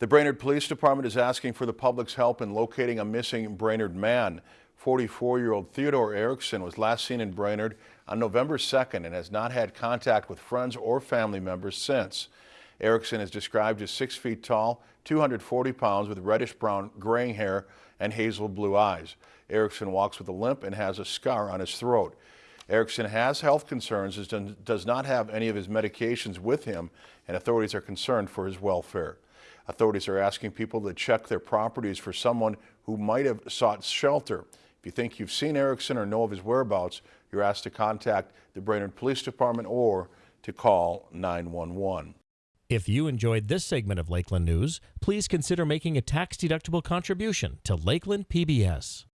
The Brainerd Police Department is asking for the public's help in locating a missing Brainerd man. 44-year-old Theodore Erickson was last seen in Brainerd on November 2nd and has not had contact with friends or family members since. Erickson is described as 6 feet tall, 240 pounds with reddish-brown graying hair and hazel blue eyes. Erickson walks with a limp and has a scar on his throat. Erickson has health concerns and does not have any of his medications with him and authorities are concerned for his welfare. Authorities are asking people to check their properties for someone who might have sought shelter. If you think you've seen Erickson or know of his whereabouts, you're asked to contact the Brainerd Police Department or to call 911. If you enjoyed this segment of Lakeland News, please consider making a tax-deductible contribution to Lakeland PBS.